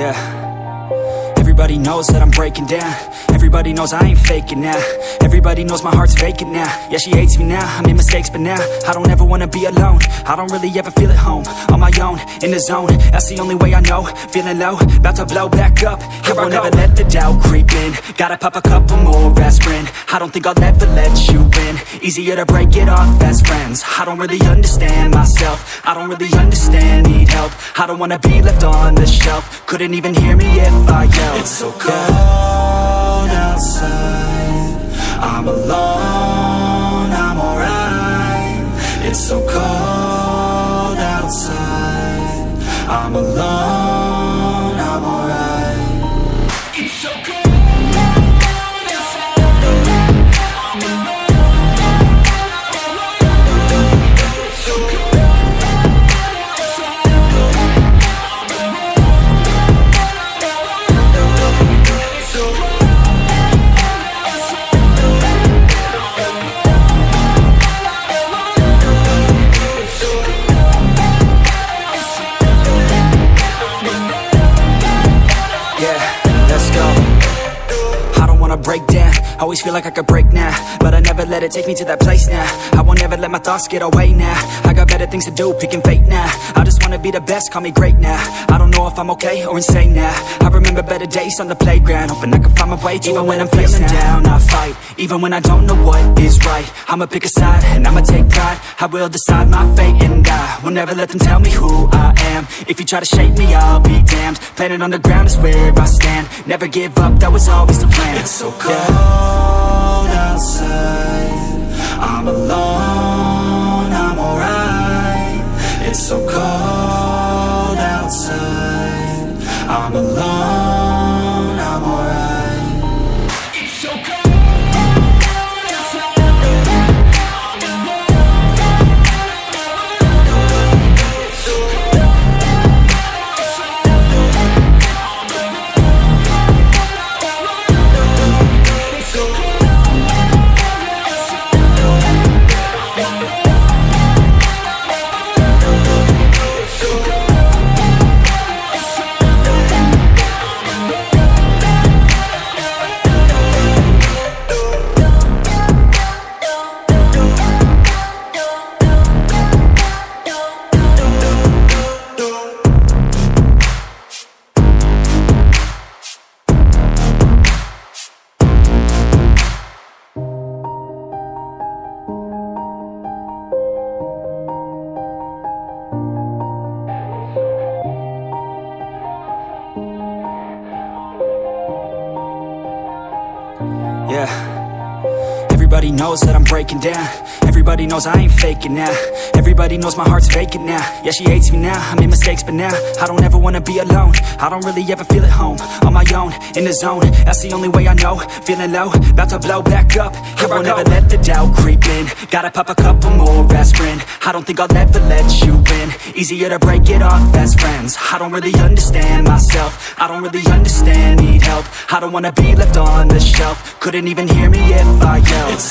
Yeah. Everybody knows that I'm breaking down. Everybody knows I ain't faking now. Everybody knows my heart's vacant now. Yeah, she hates me now, I made mistakes but now I don't ever wanna be alone. I don't really ever feel at home. On my own, in the zone. That's the only way I know. Feeling low, about to blow back up. Here I won't ever let the doubt creep in. Gotta pop a couple more aspirin. I don't think I'll ever let you win. Easier to break it off as friends. I don't really understand myself. I don't really understand, need help. I don't wanna be left on the shelf. Couldn't even hear me if I yelled so cold outside. I'm alone, I'm alright. It's so cold outside. I'm alone, Always feel like I could break now But I never let it take me to that place now. I won't ever let my thoughts get away now. I got better things to do, picking fate now. I just wanna be the best, call me great now. I don't know if I'm okay or insane now. I remember better days on the playground Hoping I can find my way to Even when I'm feeling down, I fight Even when I don't know what is right. I'ma pick a side and I'ma take pride. I will decide my fate and I will never let them tell me who I am try to shake me, I'll be damned. Planet on the ground is where I stand. Never give up, that was always the plan. It's so cold. outside Everybody knows that I'm breaking down. Everybody knows I ain't faking now. Everybody knows my heart's vacant now. Yeah, she hates me now, I made mistakes but now I don't ever wanna be alone. I don't really ever feel at home. On my own, in the zone. That's the only way I know. Feeling low, about to blow back up. Here I won't ever let the doubt creep in. Gotta pop a couple more aspirin. I don't think I'll ever let you in Easier to break it off as friends. I don't really understand myself. I don't really understand, need help. I don't wanna be left on the shelf. Couldn't even hear me if I yelled. It's